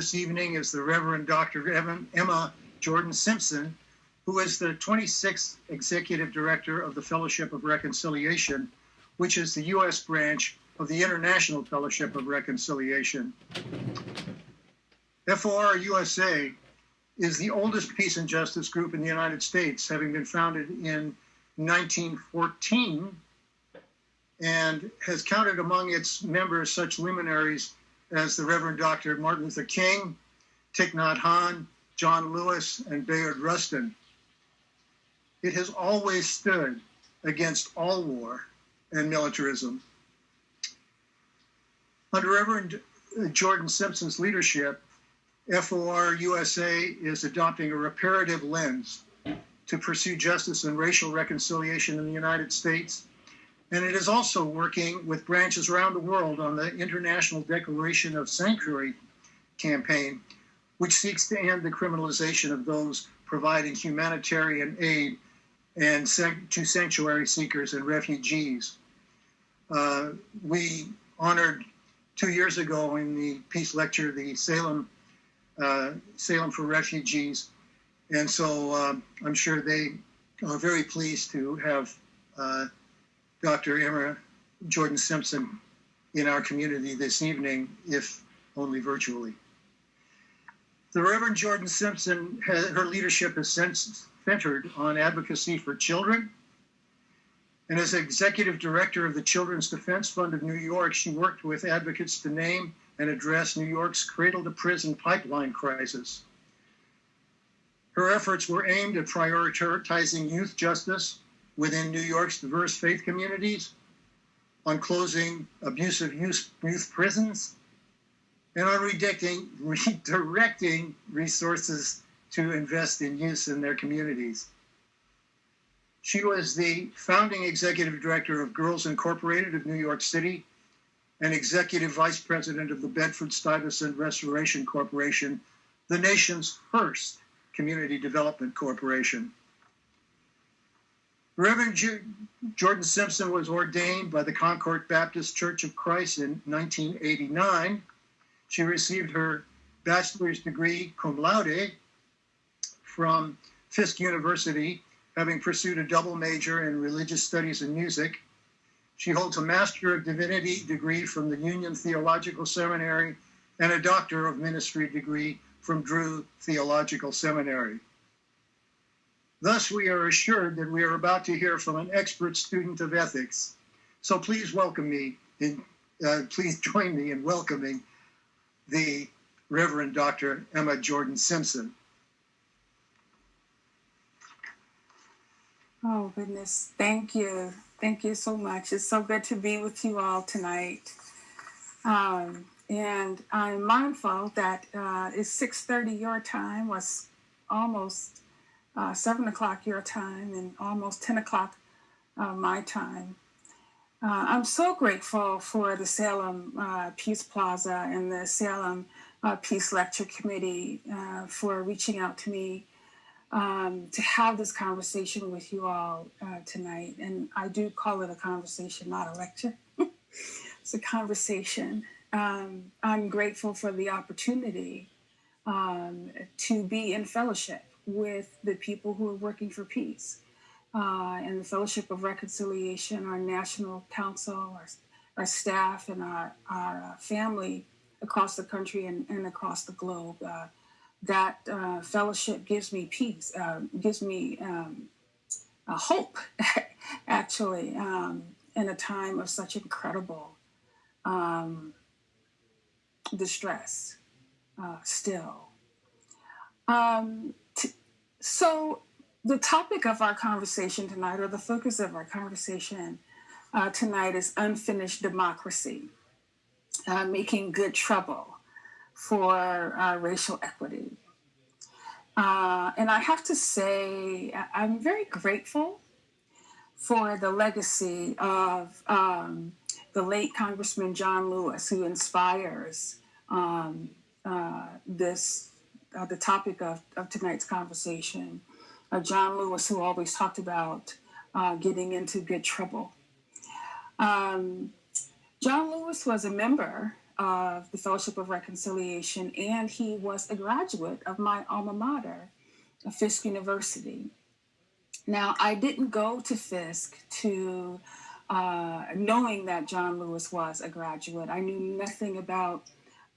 this evening is the Reverend Dr. Emma Jordan Simpson, who is the 26th Executive Director of the Fellowship of Reconciliation, which is the U.S. branch of the International Fellowship of Reconciliation. FOR USA is the oldest peace and justice group in the United States, having been founded in 1914 and has counted among its members such luminaries as the Reverend Dr. Martin Luther King, Thich Nhat Hanh, John Lewis, and Bayard Rustin. It has always stood against all war and militarism. Under Reverend Jordan Simpson's leadership, FOR USA is adopting a reparative lens to pursue justice and racial reconciliation in the United States. And it is also working with branches around the world on the International Declaration of Sanctuary campaign, which seeks to end the criminalization of those providing humanitarian aid and to sanctuary seekers and refugees. Uh, we honored two years ago in the peace lecture the Salem uh, Salem for Refugees, and so um, I'm sure they are very pleased to have uh, Dr. Emma Jordan Simpson in our community this evening, if only virtually. The Reverend Jordan Simpson, her leadership is centered on advocacy for children. And as executive director of the Children's Defense Fund of New York, she worked with advocates to name and address New York's cradle to prison pipeline crisis. Her efforts were aimed at prioritizing youth justice within New York's diverse faith communities, on closing abusive youth, prisons, and on redirecting, redirecting resources to invest in youth in their communities. She was the founding executive director of Girls Incorporated of New York City and executive vice president of the Bedford Stuyvesant Restoration Corporation, the nation's first community development corporation. Reverend Jordan Simpson was ordained by the Concord Baptist Church of Christ in 1989. She received her bachelor's degree cum laude from Fisk University, having pursued a double major in religious studies and music. She holds a Master of Divinity degree from the Union Theological Seminary and a Doctor of Ministry degree from Drew Theological Seminary. Thus, we are assured that we are about to hear from an expert student of ethics. So please welcome me, in, uh, please join me in welcoming the Reverend Dr. Emma Jordan Simpson. Oh, goodness. Thank you. Thank you so much. It's so good to be with you all tonight. Um, and I'm mindful that uh, it's 6.30 your time, was almost uh, 7 o'clock your time and almost 10 o'clock uh, my time. Uh, I'm so grateful for the Salem uh, Peace Plaza and the Salem uh, Peace Lecture Committee uh, for reaching out to me um, to have this conversation with you all tonight. And I do call it a conversation, not a lecture. it's a conversation. Um, I'm grateful for the opportunity um, to be in fellowship with the people who are working for peace. Uh, and the Fellowship of Reconciliation, our national council, our, our staff, and our, our uh, family across the country and, and across the globe. Uh, that uh, fellowship gives me peace, uh, gives me um, hope, actually, um, in a time of such incredible um, distress uh, still. Um, so the topic of our conversation tonight, or the focus of our conversation uh, tonight, is unfinished democracy, uh, making good trouble for uh, racial equity. Uh, and I have to say, I'm very grateful for the legacy of um, the late Congressman John Lewis, who inspires um, uh, this uh, the topic of, of tonight's conversation. Uh, John Lewis, who always talked about uh, getting into good trouble. Um, John Lewis was a member of the Fellowship of Reconciliation, and he was a graduate of my alma mater, Fisk University. Now, I didn't go to Fisk to uh, knowing that John Lewis was a graduate. I knew nothing about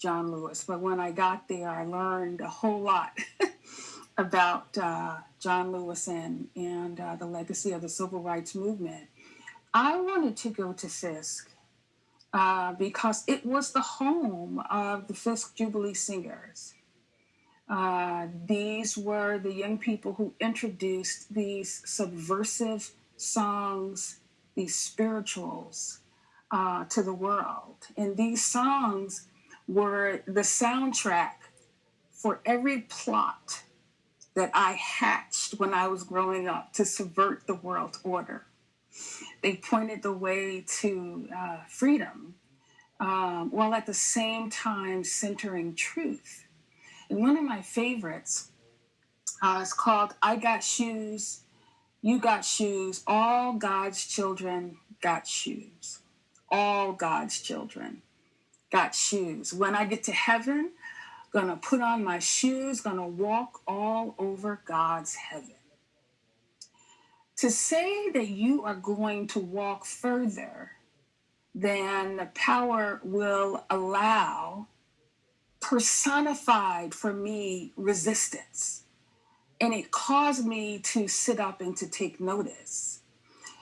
John Lewis, but when I got there, I learned a whole lot about uh, John Lewis and, and uh, the legacy of the civil rights movement. I wanted to go to Fisk uh, because it was the home of the Fisk Jubilee Singers. Uh, these were the young people who introduced these subversive songs, these spirituals uh, to the world. And these songs were the soundtrack for every plot that I hatched when I was growing up to subvert the world order. They pointed the way to uh, freedom um, while at the same time centering truth. And one of my favorites uh, is called I Got Shoes, You Got Shoes, All God's Children Got Shoes. All God's children got shoes. When I get to heaven, gonna put on my shoes, gonna walk all over God's heaven. To say that you are going to walk further than the power will allow personified for me resistance. And it caused me to sit up and to take notice.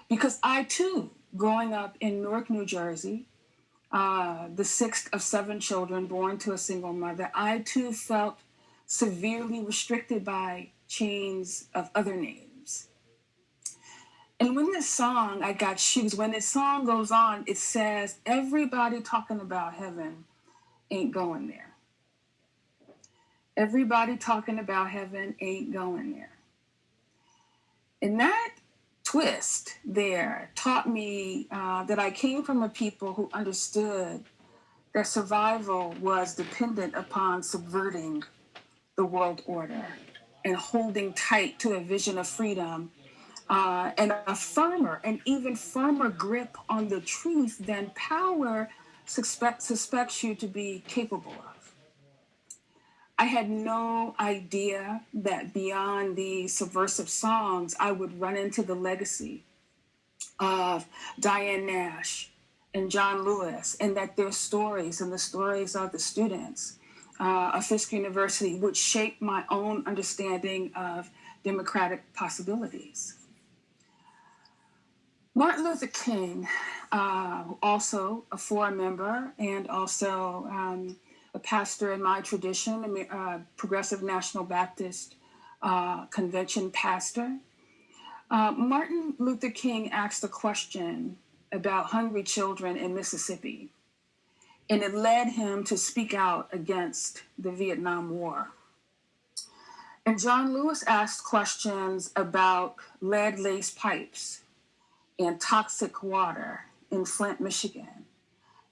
Because I too, growing up in Newark, New Jersey, uh, the sixth of seven children born to a single mother, I too felt severely restricted by chains of other names. And when this song, I Got Shoes, when this song goes on, it says, everybody talking about heaven ain't going there. Everybody talking about heaven ain't going there. And that twist there taught me uh, that I came from a people who understood that survival was dependent upon subverting the world order and holding tight to a vision of freedom uh, and a firmer and even firmer grip on the truth than power suspect, suspects you to be capable of. I had no idea that beyond the subversive songs, I would run into the legacy of Diane Nash and John Lewis, and that their stories and the stories of the students uh, of Fisk University would shape my own understanding of democratic possibilities. Martin Luther King, uh, also a FOR member and also um, a pastor in my tradition, a uh, Progressive National Baptist uh, Convention pastor. Uh, Martin Luther King asked a question about hungry children in Mississippi, and it led him to speak out against the Vietnam War. And John Lewis asked questions about lead laced pipes and toxic water in Flint, Michigan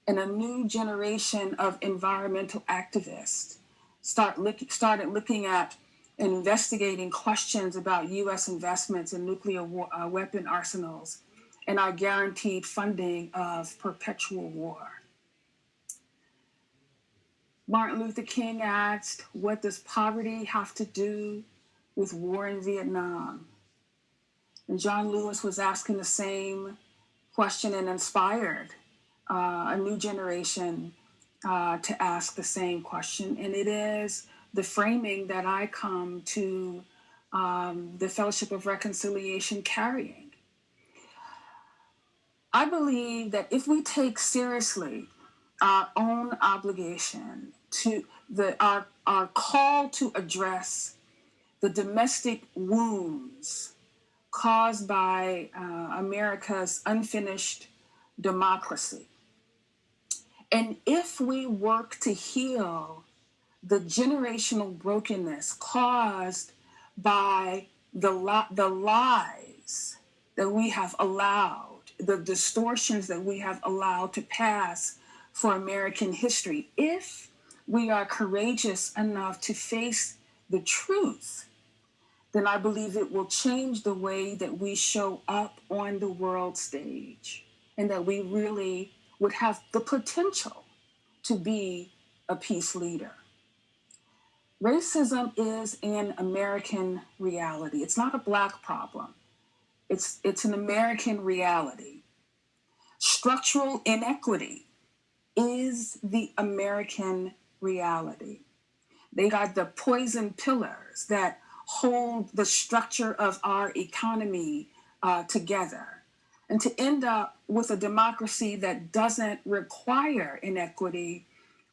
and a new generation of environmental activists start look, started looking at and investigating questions about U.S. investments in nuclear war, uh, weapon arsenals and our guaranteed funding of perpetual war. Martin Luther King asked, What does poverty have to do with war in Vietnam? And John Lewis was asking the same question and inspired uh, a new generation uh, to ask the same question. And it is the framing that I come to um, the Fellowship of Reconciliation carrying. I believe that if we take seriously our own obligation to the our, our call to address the domestic wounds caused by uh, America's unfinished democracy, and if we work to heal the generational brokenness caused by the, li- the lies that we have allowed, the distortions that we have allowed to pass for American history, if we are courageous enough to face the truth, then I believe it will change the way that we show up on the world stage and that we really would have the potential to be a peace leader. Racism is an American reality. It's not a black problem. It's, it's an American reality. Structural inequity is the American reality. They got the poison pillars that hold the structure of our economy uh, together. And to end up with a democracy that doesn't require inequity,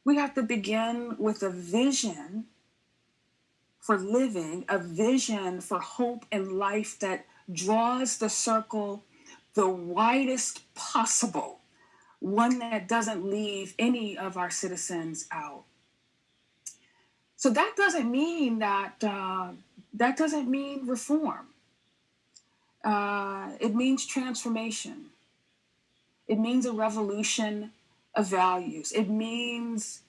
we have to begin with a vision for living, a vision for hope and life that draws the circle the widest possible, one that doesn't leave any of our citizens out. So that doesn't mean that uh, that doesn't mean reform. Uh, it means transformation. It means a revolution of values. It means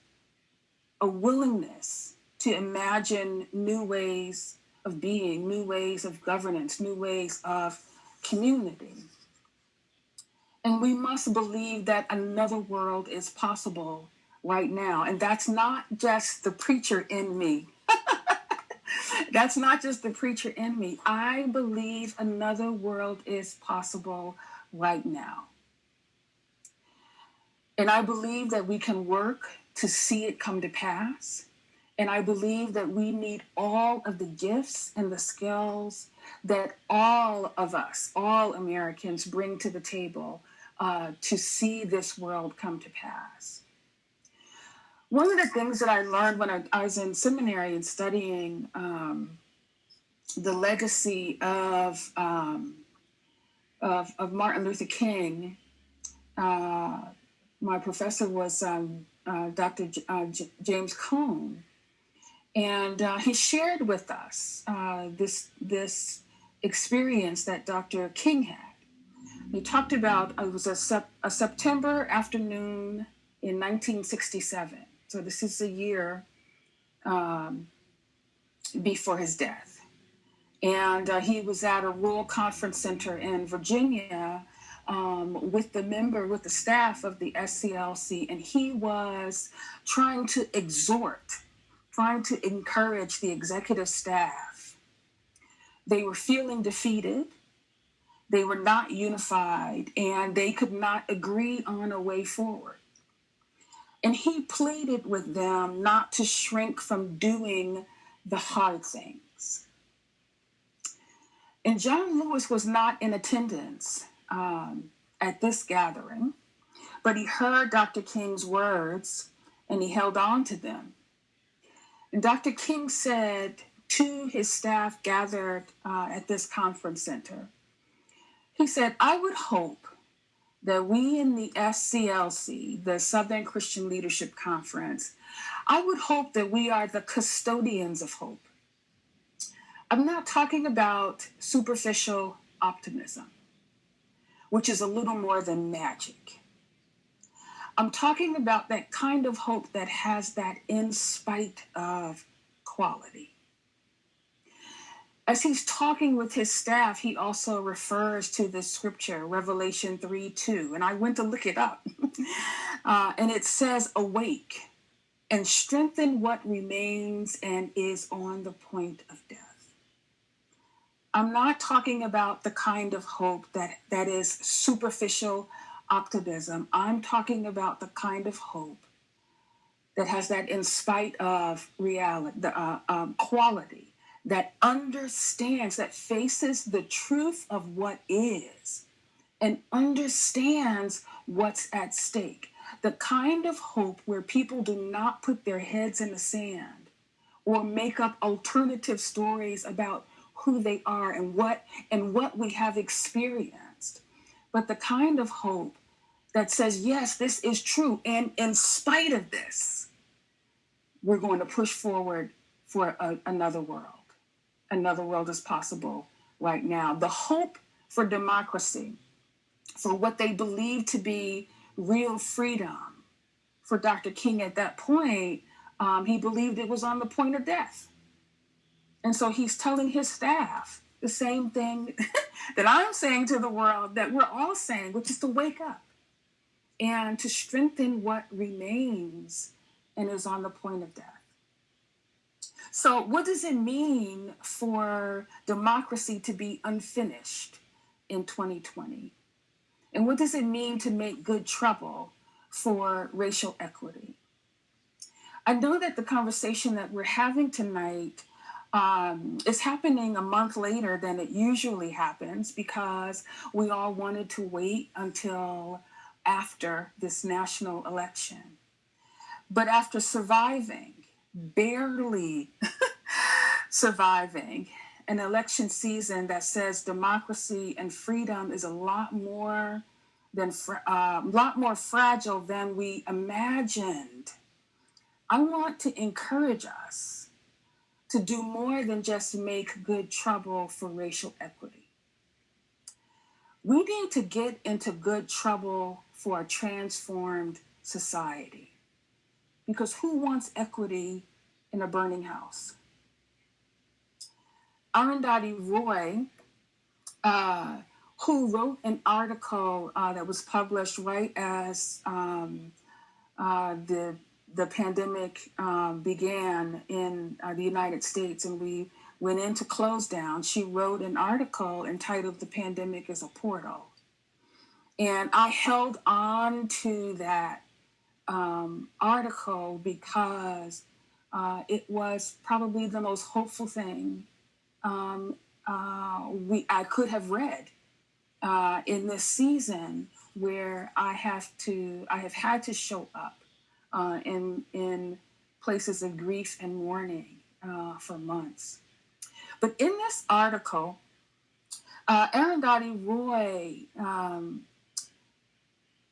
a willingness to imagine new ways of being, new ways of governance, new ways of community. And we must believe that another world is possible right now. And that's not just the preacher in me. That's not just the preacher in me. I believe another world is possible right now. And I believe that we can work to see it come to pass. And I believe that we need all of the gifts and the skills that all of us, all Americans, bring to the table uh, to see this world come to pass. One of the things that I learned when I, I was in seminary and studying um, the legacy of, um, of, of, Martin Luther King, uh, my professor was um, uh, Dr. J- uh, James Cone, and uh, he shared with us uh, this this experience that Dr. King had. He talked about it was a, sep- a September afternoon in 1967. So this is a year um, before his death, and uh, he was at a rural conference center in Virginia um, with the member, with the staff of the SCLC, and he was trying to exhort, trying to encourage the executive staff. They were feeling defeated, they were not unified, and they could not agree on a way forward. And he pleaded with them not to shrink from doing the hard things. And John Lewis was not in attendance um, at this gathering, but he heard Dr. King's words and he held on to them. And Dr. King said to his staff gathered uh, at this conference center, he said, I would hope that we in the SCLC, the Southern Christian Leadership Conference, I would hope that we are the custodians of hope. I'm not talking about superficial optimism which is a little more than magic. I'm talking about that kind of hope that has that in spite of quality. As he's talking with his staff, he also refers to the scripture, Revelation 3 2. And I went to look it up. uh, and it says, Awake and strengthen what remains and is on the point of death. I'm not talking about the kind of hope that, that is superficial optimism. I'm talking about the kind of hope that has that in spite of reality, the uh, um, quality, that understands, that faces the truth of what is and understands what's at stake. The kind of hope where people do not put their heads in the sand or make up alternative stories about who they are and what and what we have experienced but the kind of hope that says yes this is true and in spite of this we're going to push forward for a, another world another world is possible right now the hope for democracy for what they believe to be real freedom for dr king at that point um, he believed it was on the point of death and so he's telling his staff the same thing that I'm saying to the world that we're all saying, which is to wake up. and to strengthen what remains and is on the point of death. So, what does it mean for democracy to be unfinished in 2020? And what does it mean to make good trouble for racial equity? I know that the conversation that we're having tonight um, is happening a month later than it usually happens because we all wanted to wait until after this national election. But after surviving, barely surviving, an election season that says democracy and freedom is a lot more than a uh, lot more fragile than we imagined. I want to encourage us to do more than just make good trouble for racial equity. We need to get into good trouble for a transformed society. Because who wants equity in a burning house? Arundhati Roy, uh, who wrote an article uh, that was published right as um, uh, the the pandemic um, began in uh, the United States and we went into close down, she wrote an article entitled "The Pandemic is a Portal," and I held on to that um, article because uh, it was probably the most hopeful thing um, uh, we I could have read uh, in this season where I have to I have had to show up uh, in in places of grief and mourning uh, for months. But in this article, uh, Arundhati Roy um,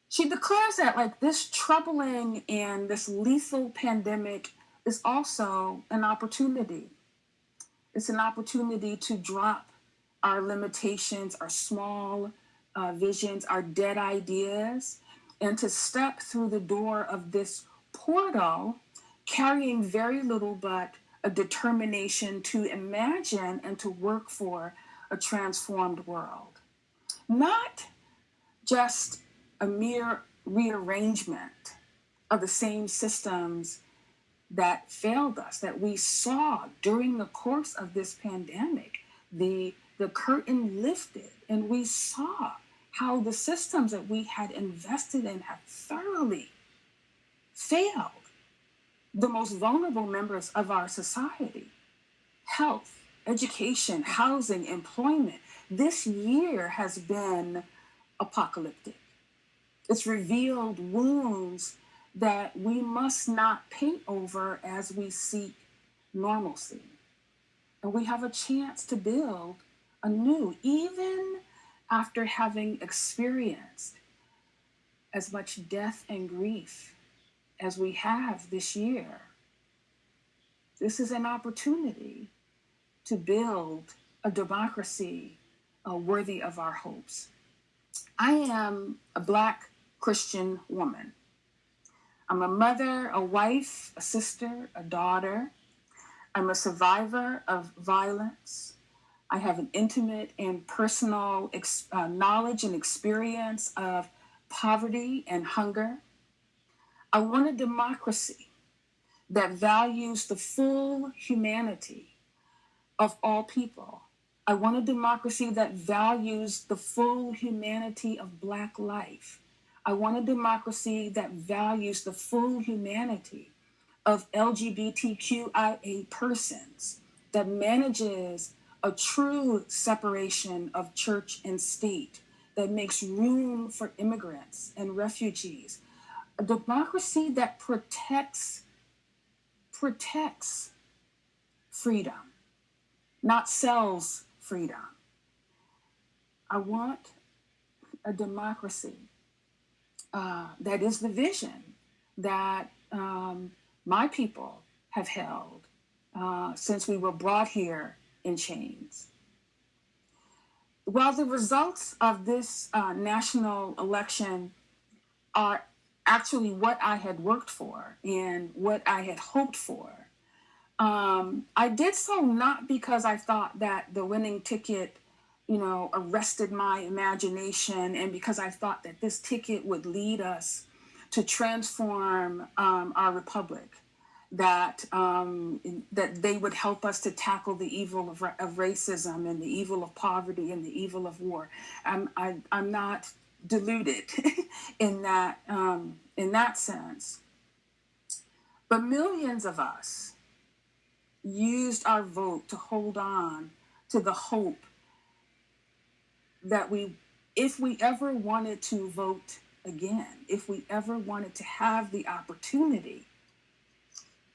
she declares that like this troubling and this lethal pandemic is also an opportunity it's an opportunity to drop our limitations, our small uh, visions, our dead ideas, and to step through the door of this portal carrying very little but a determination to imagine and to work for a transformed world. Not just a mere rearrangement of the same systems that failed us that we saw during the course of this pandemic the the curtain lifted and we saw how the systems that we had invested in have thoroughly failed the most vulnerable members of our society. Health education housing employment this year has been apocalyptic. It's revealed wounds that we must not paint over as we seek normalcy. And we have a chance to build anew, even after having experienced as much death and grief as we have this year. This is an opportunity to build a democracy uh, worthy of our hopes. I am a Black Christian woman. I'm a mother, a wife, a sister, a daughter. I'm a survivor of violence. I have an intimate and personal uh, knowledge and experience of poverty and hunger. I want a democracy that values the full humanity of all people. I want a democracy that values the full humanity of Black life. I want a democracy that values the full humanity of LGBTQIA persons, that manages a true separation of church and state, that makes room for immigrants and refugees, a democracy that protects protects freedom, not sells freedom. I want a democracy uh, that is the vision that um, my people have held uh, since we were brought here in chains. While the results of this uh, national election are actually what I had worked for and what I had hoped for, um, I did so not because I thought that the winning ticket you know, arrested my imagination, and because I thought that this ticket would lead us to transform um, our republic, that um, that they would help us to tackle the evil of, of racism and the evil of poverty and the evil of war. I'm I, am i am not deluded in that um, in that sense, but millions of us used our vote to hold on to the hope that we, if we ever wanted to vote again, if we ever wanted to have the opportunity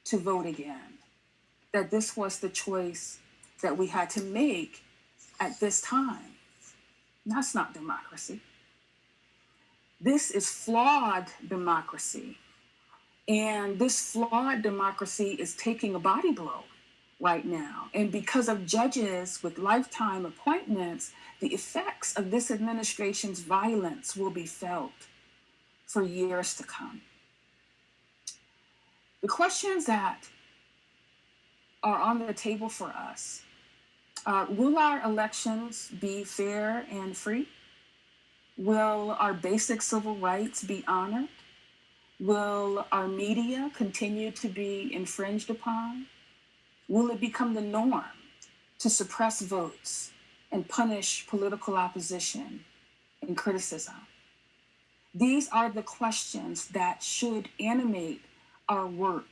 to vote again, that this was the choice that we had to make at this time. That's not democracy. This is flawed democracy. And this flawed democracy is taking a body blow right now. And because of judges with lifetime appointments, the effects of this administration's violence will be felt for years to come. The questions that are on the table for us uh, will our elections be fair and free? Will our basic civil rights be honored? Will our media continue to be infringed upon? Will it become the norm to suppress votes and punish political opposition and criticism? These are the questions that should animate our work.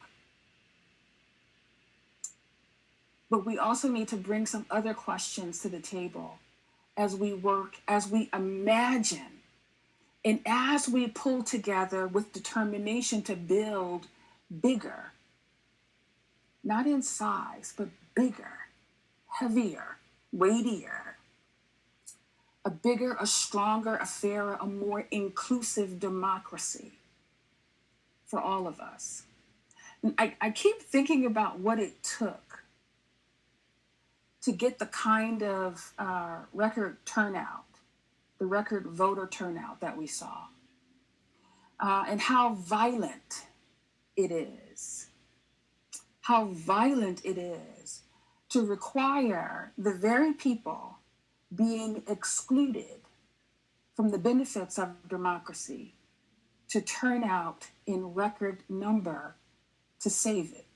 But we also need to bring some other questions to the table as we work, as we imagine, and as we pull together with determination to build bigger not in size, but bigger, heavier, weightier, a bigger, a stronger, a fairer, a more inclusive democracy for all of us. I, I keep thinking about what it took to get the kind of uh, record turnout, the record voter turnout that we saw, uh, and how violent it is how violent it is to require the very people being excluded from the benefits of democracy to turn out in record number to save it.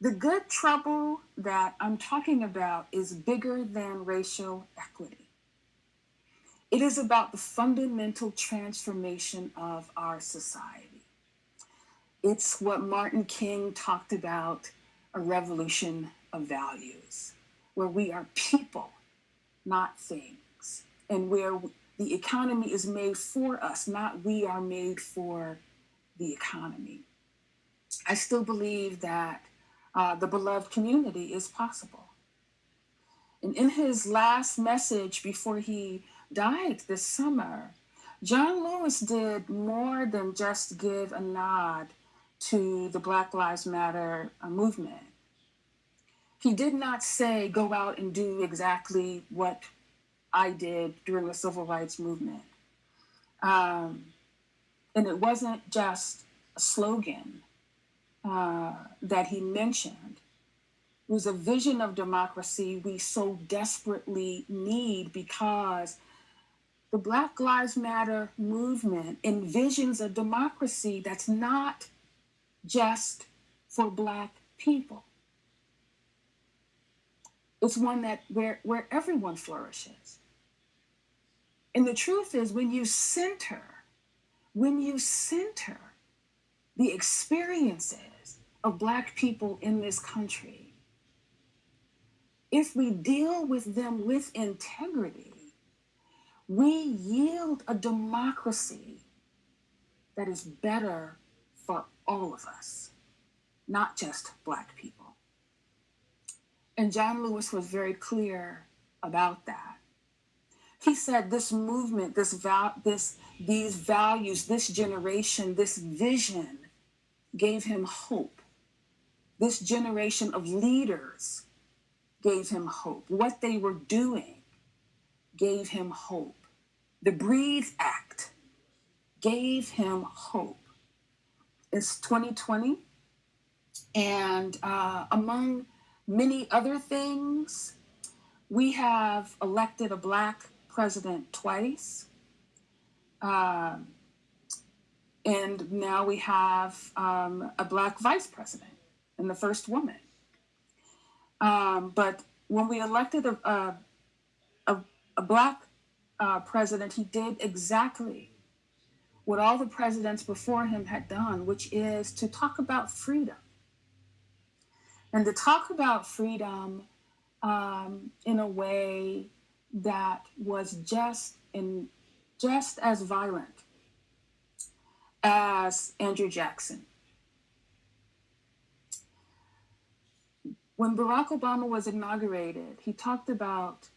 The good trouble that I'm talking about is bigger than racial equity. It is about the fundamental transformation of our society. It's what Martin King talked about a revolution of values, where we are people, not things, and where the economy is made for us, not we are made for the economy. I still believe that uh, the beloved community is possible. And in his last message before he died this summer, John Lewis did more than just give a nod to the Black Lives Matter uh, movement. He did not say, go out and do exactly what I did during the civil rights movement. Um, and it wasn't just a slogan uh, that he mentioned. It was a vision of democracy we so desperately need because the Black Lives Matter movement envisions a democracy that's not just for black people. It's one that where, where everyone flourishes. And the truth is when you center, when you center the experiences of black people in this country, if we deal with them with integrity, we yield a democracy that is better for all of us, not just Black people. And John Lewis was very clear about that. He said this movement, this val- this these values, this generation, this vision gave him hope. This generation of leaders gave him hope. What they were doing gave him hope. The Breathe Act gave him hope. It's 2020. And uh, among many other things, We have elected a black president twice. Um, and now we have um, a black vice president and the first woman. Um, but when we elected a, a, a, a black uh, president, he did exactly what all the presidents before him had done, which is to talk about freedom. And to talk about freedom um, in a way that was just in just as violent as Andrew Jackson. When Barack Obama was inaugurated, he talked about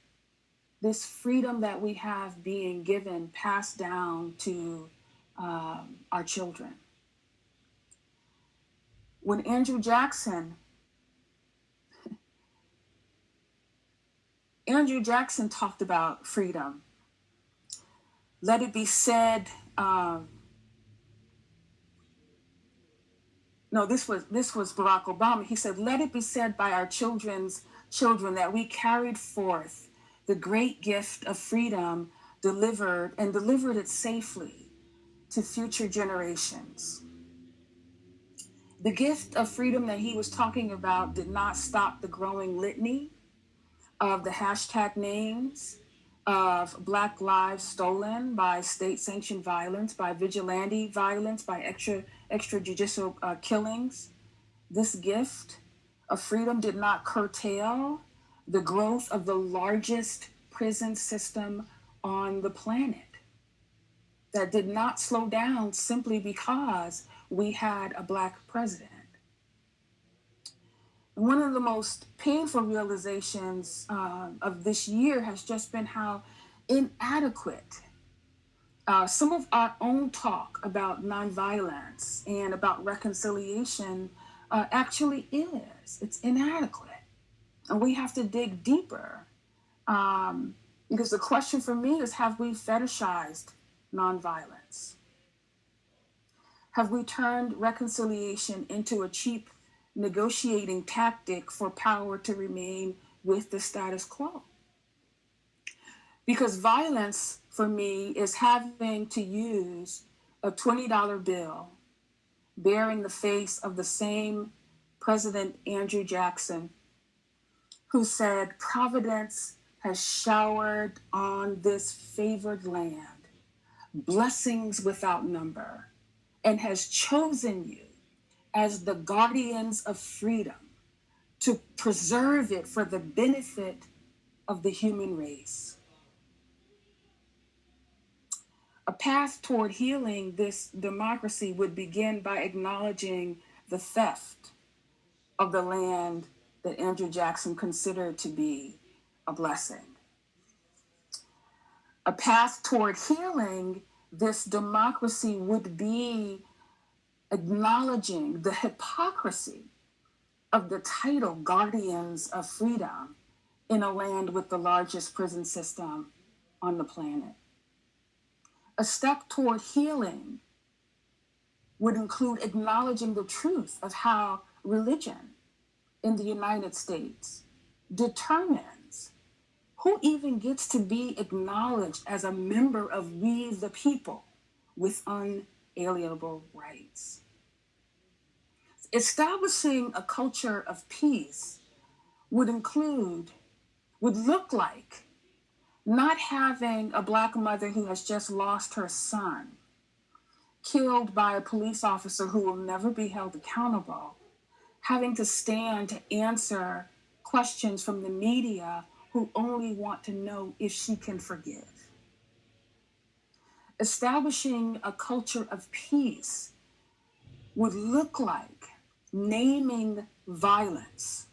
this freedom that we have being given, passed down to um, our children. When Andrew Jackson, Andrew Jackson talked about freedom. Let it be said. Um, no, this was this was Barack Obama. He said, "Let it be said by our children's children that we carried forth the great gift of freedom, delivered and delivered it safely to future generations." The gift of freedom that he was talking about did not stop the growing litany of the hashtag names of Black lives stolen by state sanctioned violence, by vigilante violence, by extra extrajudicial uh, killings. This gift of freedom did not curtail the growth of the largest prison system on the planet. That did not slow down simply because we had a Black president. One of the most painful realizations uh, of this year has just been how inadequate uh, some of our own talk about nonviolence and about reconciliation uh, actually is. It's inadequate. And we have to dig deeper. Um, because the question for me is have we fetishized nonviolence? Have we turned reconciliation into a cheap negotiating tactic for power to remain with the status quo? Because violence for me is having to use a $20 bill bearing the face of the same President Andrew Jackson, who said, Providence has showered on this favored land blessings without number and has chosen you as the guardians of freedom to preserve it for the benefit of the human race. A path toward healing this democracy would begin by acknowledging the theft of the land that Andrew Jackson considered to be a blessing. A path toward healing this democracy would be acknowledging the hypocrisy of the title Guardians of Freedom in a land with the largest prison system on the planet. A step toward healing would include acknowledging the truth of how religion in the United States determines who even gets to be acknowledged as a member of we the people with unalienable rights. Establishing a culture of peace would include, would look like not having a black mother who has just lost her son killed by a police officer who will never be held accountable, having to stand to answer questions from the media who only want to know if she can forgive. Establishing a culture of peace would look like naming violence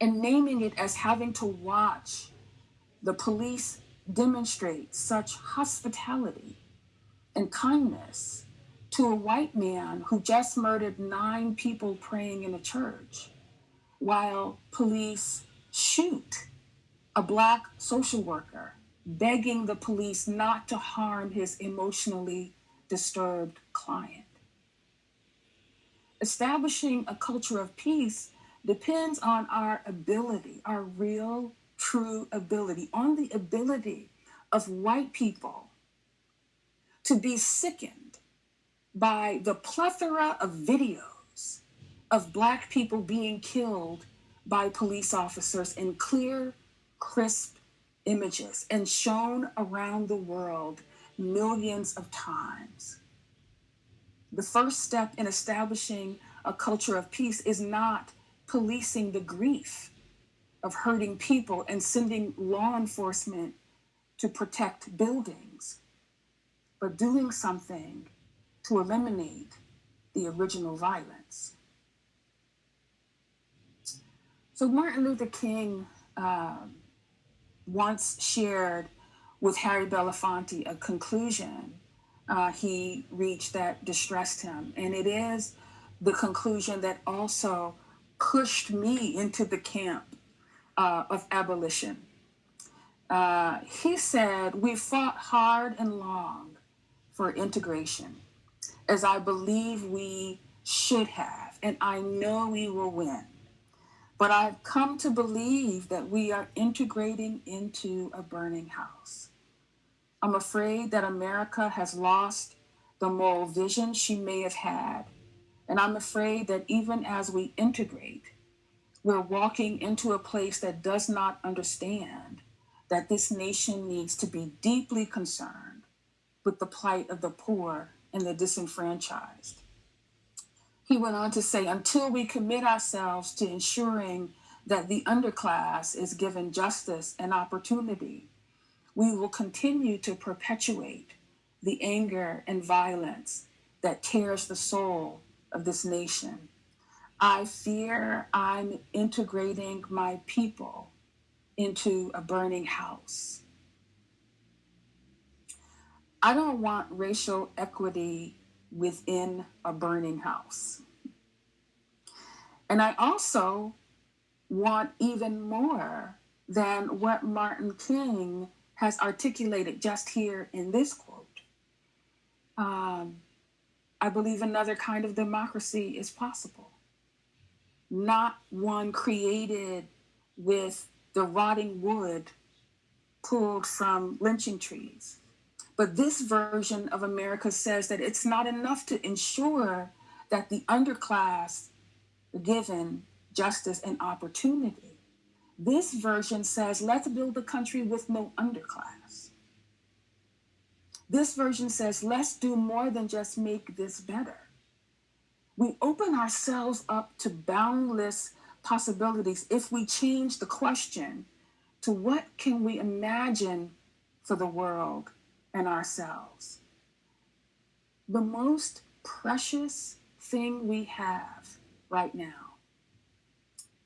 and naming it as having to watch the police demonstrate such hospitality and kindness to a white man who just murdered nine people praying in a church, while police shoot a black social worker, begging the police not to harm his emotionally disturbed client. Establishing a culture of peace depends on our ability, our real true ability, on the ability of white people to be sickened by the plethora of videos of black people being killed by police officers in clear, crisp images and shown around the world millions of times. The first step in establishing a culture of peace is not policing the grief of hurting people and sending law enforcement to protect buildings, but doing something to eliminate the original violence. So, Martin Luther King um, once shared with Harry Belafonte a conclusion uh, he reached that distressed him. And it is the conclusion that also pushed me into the camp uh, of abolition. Uh, he said, We fought hard and long for integration, as I believe we should have, and I know we will win. But I've come to believe that we are integrating into a burning house. I'm afraid that America has lost the moral vision she may have had. And I'm afraid that even as we integrate, we're walking into a place that does not understand that this nation needs to be deeply concerned with the plight of the poor and the disenfranchised. He went on to say, until we commit ourselves to ensuring that the underclass is given justice and opportunity, we will continue to perpetuate the anger and violence that tears the soul of this nation. I fear I'm integrating my people into a burning house. I don't want racial equity within a burning house. And I also want even more than what Martin King has articulated just here in this quote. Um, I believe another kind of democracy is possible, not one created with the rotting wood pulled from lynching trees. But this version of America says that it's not enough to ensure that the underclass given justice and opportunity this version says, let's build a country with no underclass. This version says, let's do more than just make this better. We open ourselves up to boundless possibilities if we change the question to what can we imagine for the world and ourselves. The most precious thing we have right now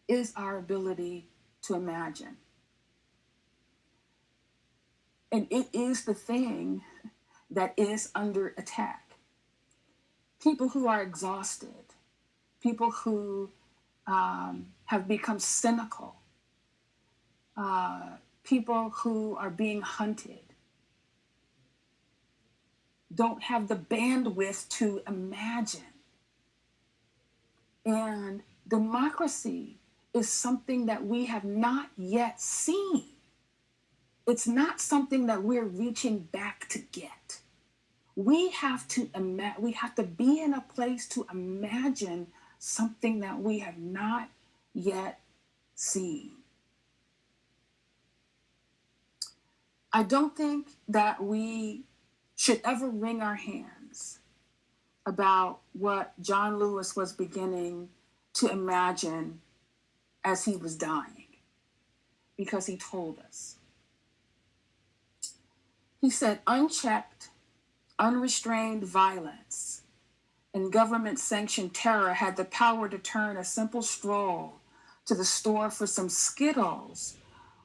is our ability to imagine. And it is the thing that is under attack. People who are exhausted, people who um, have become cynical, uh, people who are being hunted, don't have the bandwidth to imagine. And democracy is something that we have not yet seen. It's not something that we're reaching back to get. We have to ima- we have to be in a place to imagine something that we have not yet seen. I don't think that we should ever wring our hands about what John Lewis was beginning to imagine as he was dying because he told us. He said, unchecked, unrestrained violence and government sanctioned terror had the power to turn a simple stroll to the store for some Skittles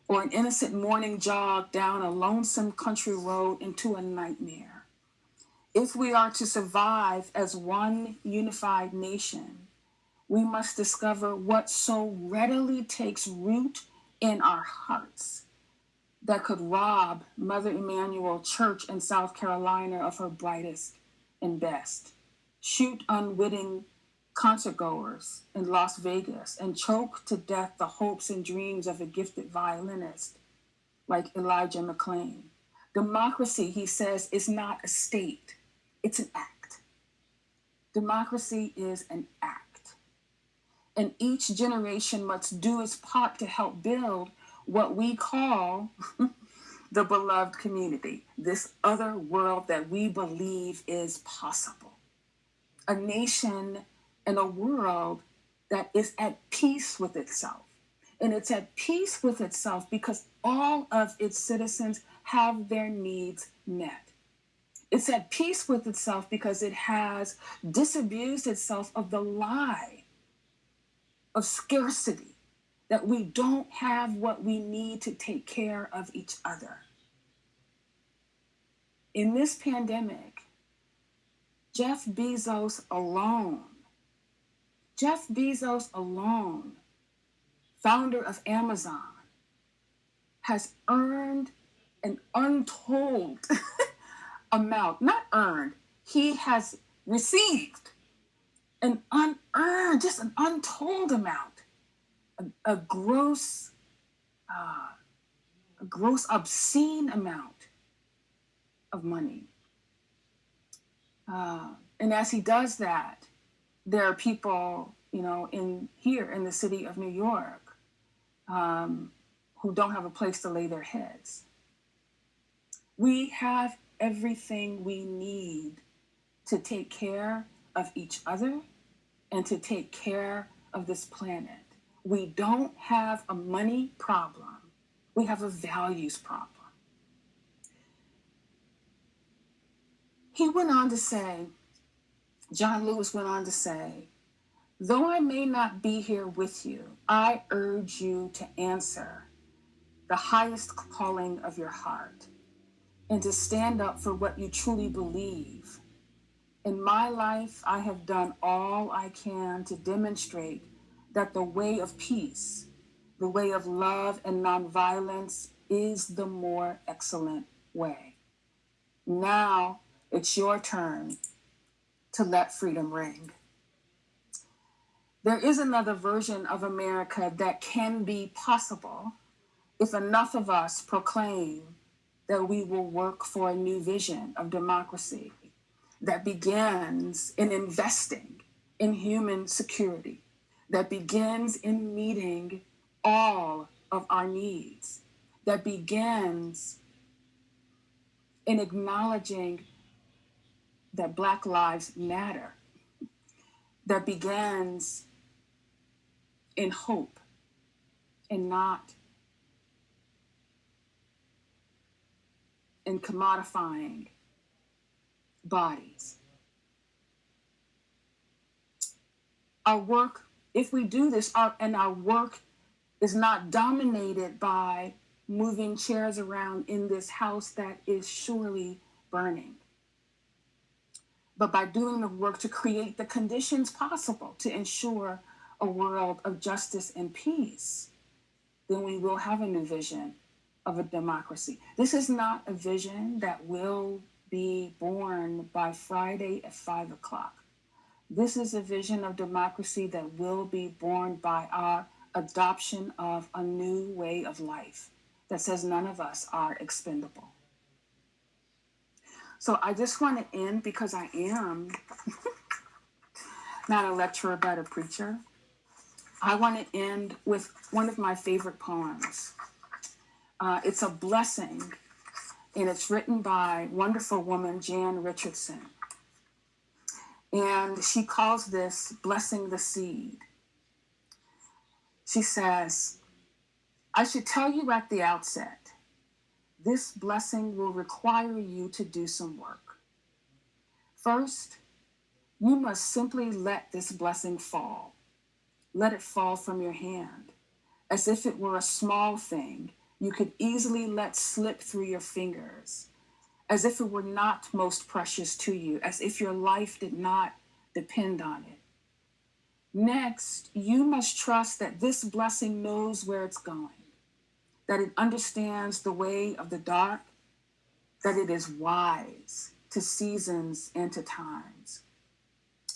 or an innocent morning jog down a lonesome country road into a nightmare. If we are to survive as one unified nation, we must discover what so readily takes root in our hearts that could rob Mother Emanuel Church in South Carolina of her brightest and best, shoot unwitting concertgoers in Las Vegas and choke to death the hopes and dreams of a gifted violinist like Elijah McClain. Democracy, he says, is not a state, it's an act. Democracy is an act. And each generation must do its part to help build what we call the beloved community, this other world that we believe is possible. A nation and a world that is at peace with itself. And it's at peace with itself because all of its citizens have their needs met. It's at peace with itself because it has disabused itself of the lie of scarcity, that we don't have what we need to take care of each other. In this pandemic, Jeff Bezos alone, Jeff Bezos alone, founder of Amazon, has earned an untold amount, not earned, he has received an unearned, just an untold amount, a, a gross, uh, a gross, obscene amount of money. Uh, and as he does that, there are people, you know, in here in the city of New York um, who don't have a place to lay their heads. We have everything we need to take care of each other and to take care of this planet. We don't have a money problem, we have a values problem. He went on to say, John Lewis went on to say, though I may not be here with you, I urge you to answer the highest calling of your heart and to stand up for what you truly believe. In my life, I have done all I can to demonstrate that the way of peace, the way of love and nonviolence is the more excellent way. Now it's your turn to let freedom ring. There is another version of America that can be possible if enough of us proclaim that we will work for a new vision of democracy that begins in investing in human security, that begins in meeting all of our needs, that begins in acknowledging that Black Lives Matter that begins in hope and not in commodifying bodies. Our work, if we do this, our, and our work is not dominated by moving chairs around in this house that is surely burning but by doing the work to create the conditions possible to ensure a world of justice and peace, then we will have a new vision of a democracy. This is not a vision that will be born by Friday at five o'clock. This is a vision of democracy that will be born by our adoption of a new way of life that says none of us are expendable. So I just want to end because I am not a lecturer, but a preacher. I want to end with one of my favorite poems. Uh, it's a blessing, and it's written by wonderful woman Jan Richardson. And she calls this Blessing the Seed. She says, I should tell you at the outset this blessing will require you to do some work. First, you must simply let this blessing fall. Let it fall from your hand, as if it were a small thing you could easily let slip through your fingers, as if it were not most precious to you, as if your life did not depend on it. Next, you must trust that this blessing knows where it's going that it understands the way of the dark, that it is wise to seasons and to times.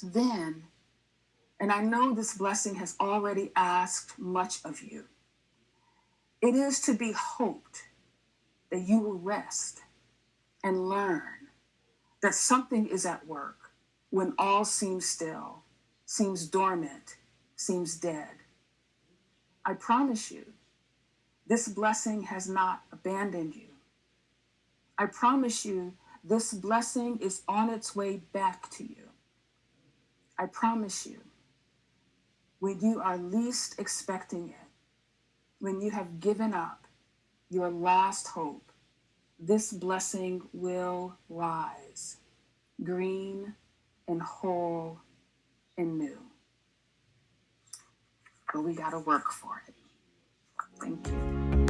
Then, And I know this blessing has already asked much of you. It is to be hoped that you will rest and learn that something is at work when all seems still, seems dormant, seems dead. I promise you, this blessing has not abandoned you. I promise you, this blessing is on its way back to you. I promise you, when you are least expecting it, when you have given up your last hope, this blessing will rise, green and whole and new. But we got to work for it. Thank you.